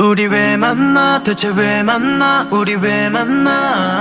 우리 왜 만나? 대체 왜 만나? 우리 왜 만나?